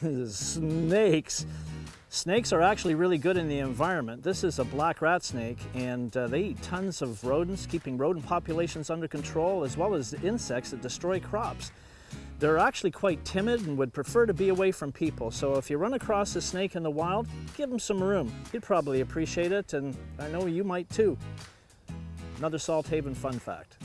Snakes. Snakes are actually really good in the environment. This is a black rat snake and uh, they eat tons of rodents, keeping rodent populations under control as well as insects that destroy crops. They're actually quite timid and would prefer to be away from people. So if you run across a snake in the wild, give him some room. He'd probably appreciate it and I know you might too. Another Salt Haven fun fact.